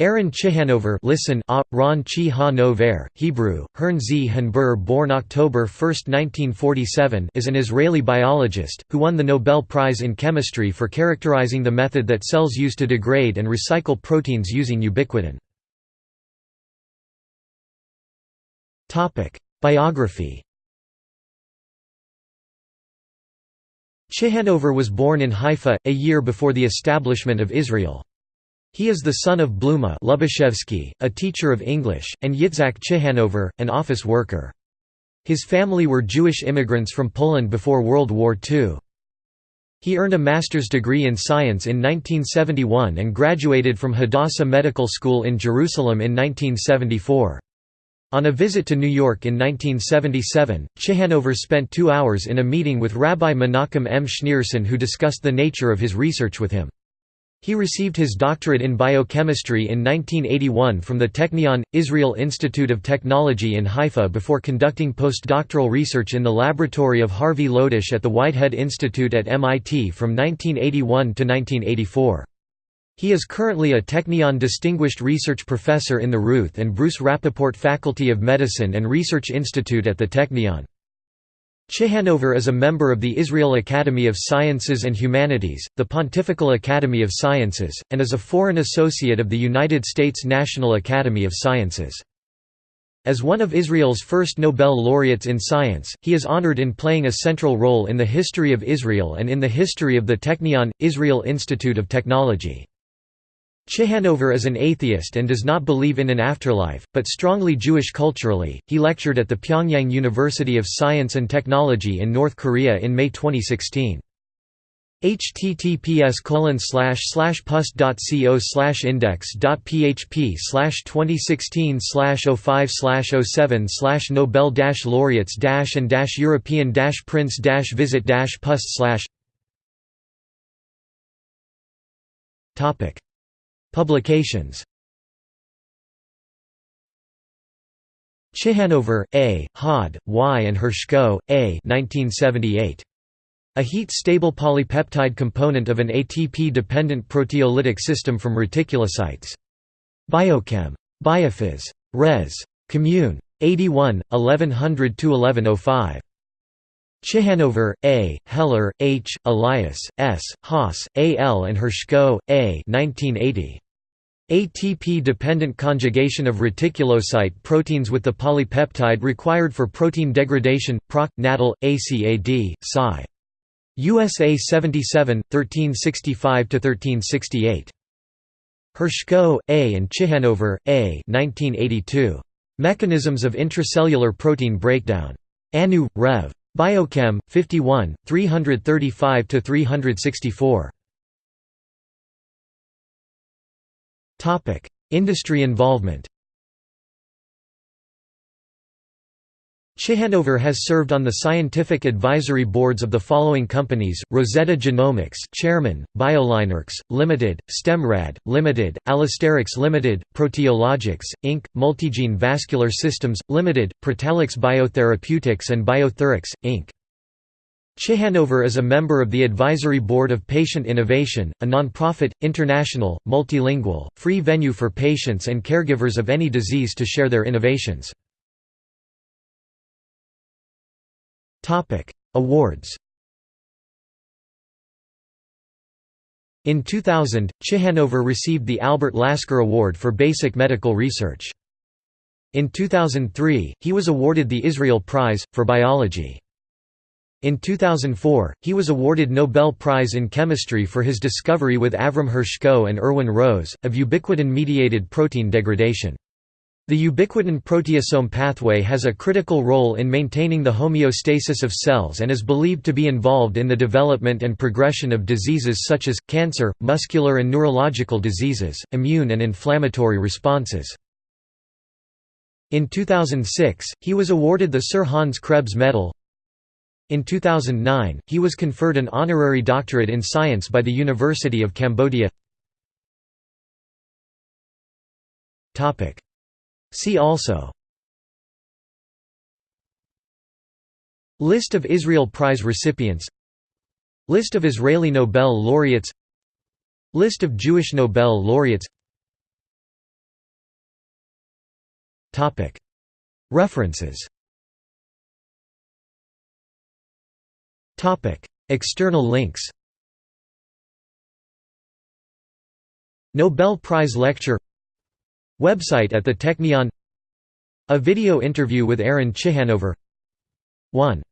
Aaron Ciechanover listen, a, Ron Chi Hebrew, Hern Z. Hanbur born October 1, 1947 is an Israeli biologist, who won the Nobel Prize in Chemistry for characterizing the method that cells use to degrade and recycle proteins using ubiquitin. Biography Ciechanover was born in Haifa, a year before the establishment of Israel. He is the son of Bluma Lubashevsky, a teacher of English, and Yitzhak Ciechanover, an office worker. His family were Jewish immigrants from Poland before World War II. He earned a master's degree in science in 1971 and graduated from Hadassah Medical School in Jerusalem in 1974. On a visit to New York in 1977, Ciechanover spent two hours in a meeting with Rabbi Menachem M. Schneerson who discussed the nature of his research with him. He received his doctorate in biochemistry in 1981 from the Technion, Israel Institute of Technology in Haifa before conducting postdoctoral research in the laboratory of Harvey Lodish at the Whitehead Institute at MIT from 1981 to 1984. He is currently a Technion Distinguished Research Professor in the Ruth and Bruce Rappaport Faculty of Medicine and Research Institute at the Technion. Ciechanover is a member of the Israel Academy of Sciences and Humanities, the Pontifical Academy of Sciences, and is a foreign associate of the United States National Academy of Sciences. As one of Israel's first Nobel laureates in science, he is honored in playing a central role in the history of Israel and in the history of the Technion, Israel Institute of Technology. Ciechanover is an atheist and does not believe in an afterlife, but strongly Jewish culturally. He lectured at the Pyongyang University of Science and Technology in North Korea in May 2016 https pust.co index.php 2016 05 07 nobel laureates and european prince visit pust topic Publications Ciechanover, A., Hod, Y. and Hershko, A. 1978. A heat-stable polypeptide component of an ATP-dependent proteolytic system from reticulocytes. Biochem. Biophys. Res. Commune. 81, 1100–1105. Ciechanover, A., Heller, H., Elias, S., Haas, A. L. and Hershko, A. 1980. ATP-dependent conjugation of reticulocyte proteins with the polypeptide required for protein degradation, Proc. Natal, ACAD, Sci. USA 77, 1365–1368. Hershko, A. and Ciechanover, A. 1982. Mechanisms of intracellular protein breakdown. Anu, Rev. Biochem, 51, 335–364. Industry involvement Ciechanover has served on the scientific advisory boards of the following companies: Rosetta Genomics, Chairman, BioLineRx Limited, Stemrad Limited, Allosterix Limited, Proteologics Inc., Multigene Vascular Systems Limited, Protalix Biotherapeutics and Biothurix Inc. Ciechanover is a member of the Advisory Board of Patient Innovation, a non-profit, international, multilingual, free venue for patients and caregivers of any disease to share their innovations. Awards In 2000, Ciechanover received the Albert Lasker Award for Basic Medical Research. In 2003, he was awarded the Israel Prize, for Biology. In 2004, he was awarded Nobel Prize in Chemistry for his discovery with Avram Hershko and Irwin Rose, of ubiquitin-mediated protein degradation. The ubiquitin proteasome pathway has a critical role in maintaining the homeostasis of cells and is believed to be involved in the development and progression of diseases such as, cancer, muscular and neurological diseases, immune and inflammatory responses. In 2006, he was awarded the Sir Hans Krebs Medal, in 2009, he was conferred an honorary doctorate in science by the University of Cambodia. See also. List of Israel Prize recipients. List of Israeli Nobel laureates. List of Jewish Nobel laureates. References. External links. Nobel Prize Lecture Website at the Technion. A video interview with Aaron Ciechanover. 1